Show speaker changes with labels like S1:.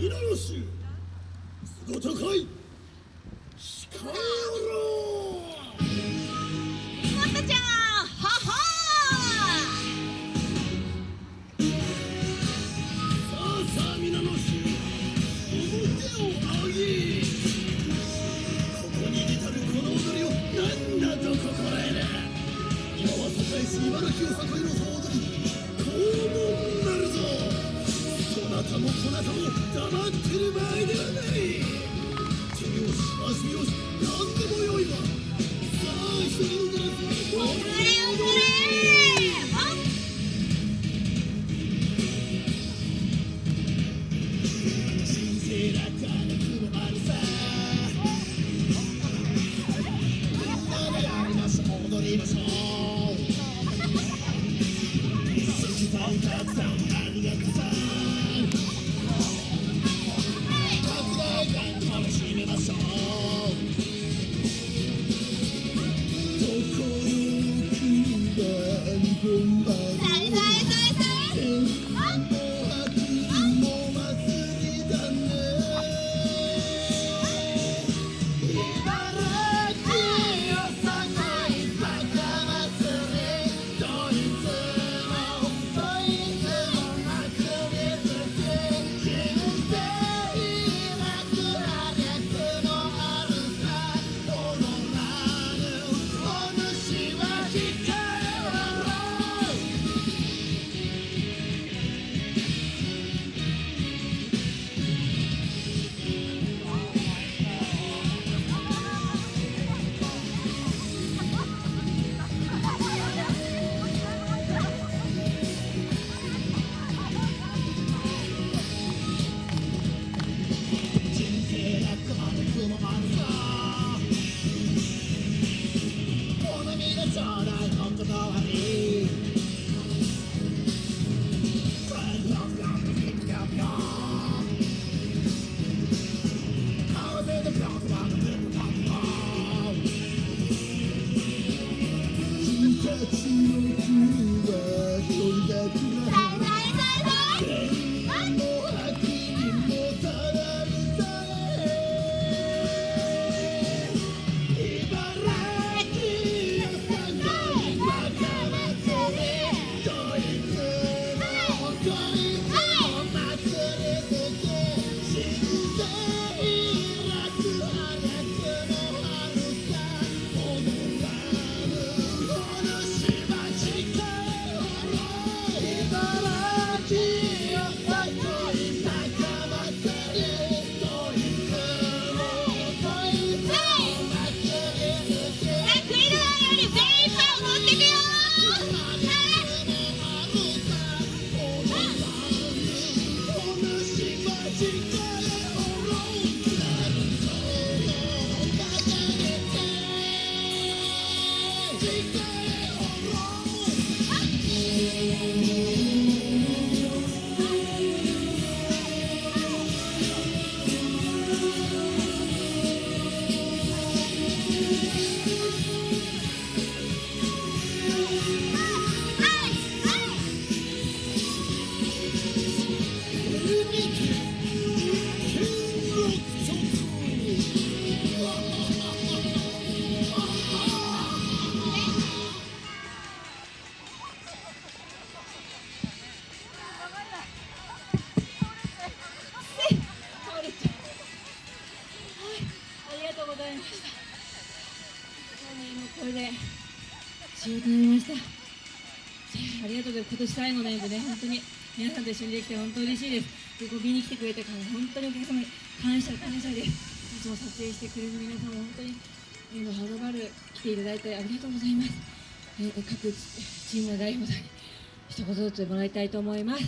S1: 皆の衆すごとかい控えろ
S2: みことちゃんはは
S1: さあさあ皆の衆表を上げ。ここに至るこの踊りを何だと心得る。今は栄し茨城を栄える総踊り。肛門なるぞそなたもこなたも黙ってる場合ではない手拍子足拍子何でもよいわさあ一人踊らず
S2: おくれおくれあ
S1: 神が日好みのちょうだいお断りぴょんぴょんぴょんぴょんぴょん
S2: これで仕事になりました。ありがとうございます。今年最後の演舞で本当に皆さんと一緒にできて本当嬉しいです。でこう見に来てくれたから本当にお客様に感謝感謝です。いつも撮影してくれる皆さんも本当にえーはるばる来ていただいてありがとうございます、えー各チームの代表さんに一言ずつもらいたいと思います。